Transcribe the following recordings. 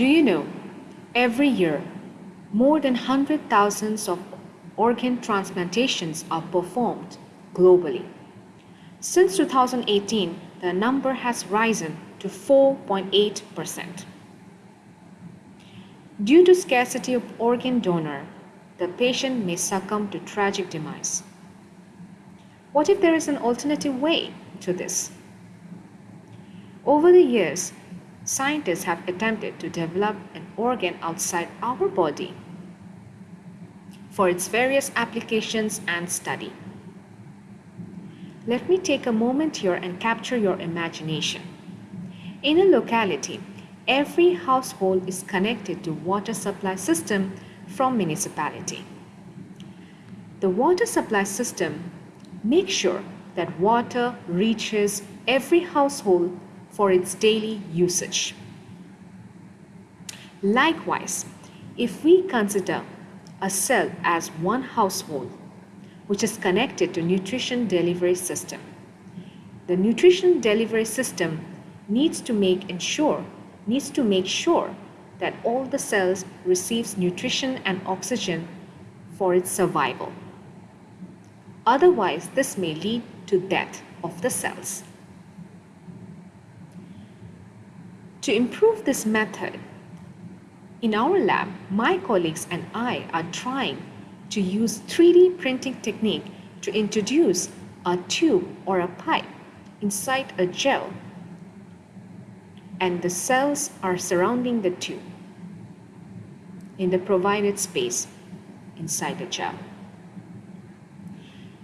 Do you know, every year, more than 100,000 of organ transplantations are performed globally. Since 2018, the number has risen to 4.8%. Due to scarcity of organ donor, the patient may succumb to tragic demise. What if there is an alternative way to this? Over the years, scientists have attempted to develop an organ outside our body for its various applications and study. Let me take a moment here and capture your imagination. In a locality, every household is connected to water supply system from municipality. The water supply system makes sure that water reaches every household for its daily usage. Likewise, if we consider a cell as one household which is connected to nutrition delivery system, the nutrition delivery system needs to make ensure needs to make sure that all the cells receives nutrition and oxygen for its survival. Otherwise, this may lead to death of the cells. To improve this method, in our lab, my colleagues and I are trying to use 3D printing technique to introduce a tube or a pipe inside a gel and the cells are surrounding the tube in the provided space inside the gel.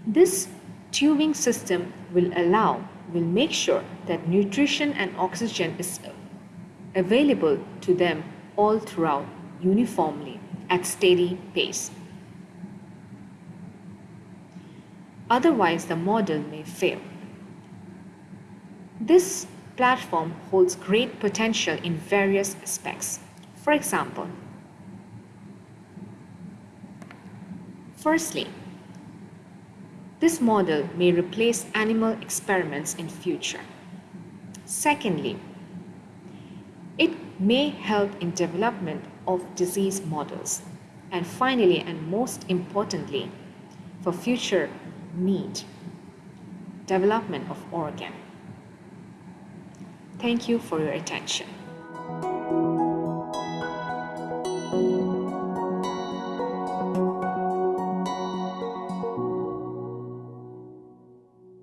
This tubing system will allow, will make sure that nutrition and oxygen is available to them all throughout uniformly at steady pace. Otherwise, the model may fail. This platform holds great potential in various aspects. For example, firstly, this model may replace animal experiments in future. Secondly, it may help in development of disease models. And finally, and most importantly, for future need, development of organ. Thank you for your attention.